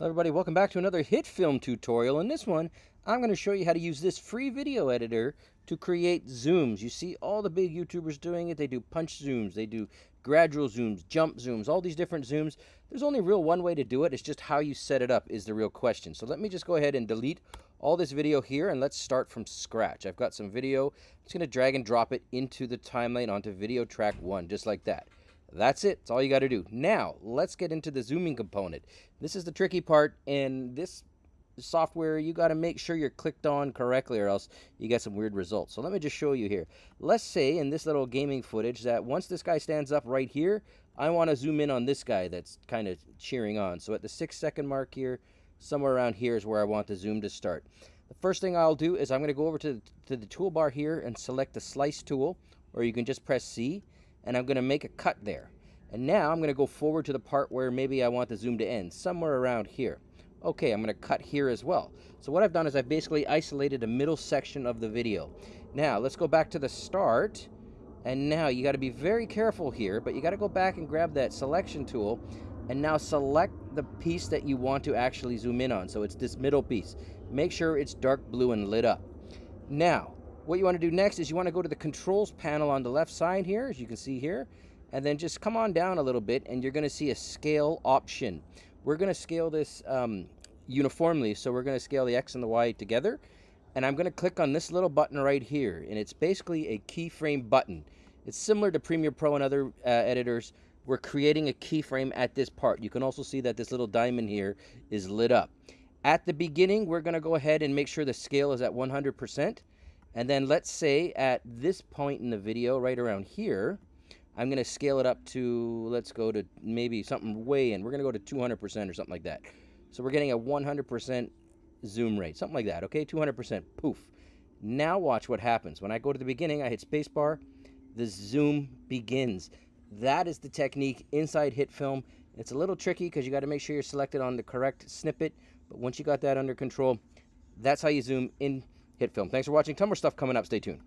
Hello everybody, welcome back to another HitFilm tutorial. In this one, I'm going to show you how to use this free video editor to create zooms. You see all the big YouTubers doing it. They do punch zooms, they do gradual zooms, jump zooms, all these different zooms. There's only real one way to do it. It's just how you set it up is the real question. So let me just go ahead and delete all this video here and let's start from scratch. I've got some video. I'm just going to drag and drop it into the timeline onto video track one, just like that. That's it. That's all you got to do. Now, let's get into the zooming component. This is the tricky part, and this software, you got to make sure you're clicked on correctly or else you get some weird results. So let me just show you here. Let's say in this little gaming footage that once this guy stands up right here, I want to zoom in on this guy that's kind of cheering on. So at the six second mark here, somewhere around here is where I want the zoom to start. The first thing I'll do is I'm going to go over to, to the toolbar here and select the slice tool, or you can just press C and I'm going to make a cut there. And now I'm going to go forward to the part where maybe I want the zoom to end, somewhere around here. Okay, I'm going to cut here as well. So what I've done is I've basically isolated a middle section of the video. Now, let's go back to the start. And now you got to be very careful here, but you got to go back and grab that selection tool and now select the piece that you want to actually zoom in on. So it's this middle piece. Make sure it's dark blue and lit up. Now, what you want to do next is you want to go to the controls panel on the left side here, as you can see here, and then just come on down a little bit and you're going to see a scale option. We're going to scale this um, uniformly, so we're going to scale the X and the Y together. And I'm going to click on this little button right here, and it's basically a keyframe button. It's similar to Premiere Pro and other uh, editors. We're creating a keyframe at this part. You can also see that this little diamond here is lit up. At the beginning, we're going to go ahead and make sure the scale is at 100%. And then let's say at this point in the video, right around here, I'm going to scale it up to, let's go to maybe something way in. We're going to go to 200% or something like that. So we're getting a 100% zoom rate, something like that, okay? 200%, poof. Now watch what happens. When I go to the beginning, I hit spacebar, the zoom begins. That is the technique inside HitFilm. It's a little tricky because you got to make sure you're selected on the correct snippet. But once you got that under control, that's how you zoom in HitFilm. Thanks for watching. Ton more stuff coming up. Stay tuned.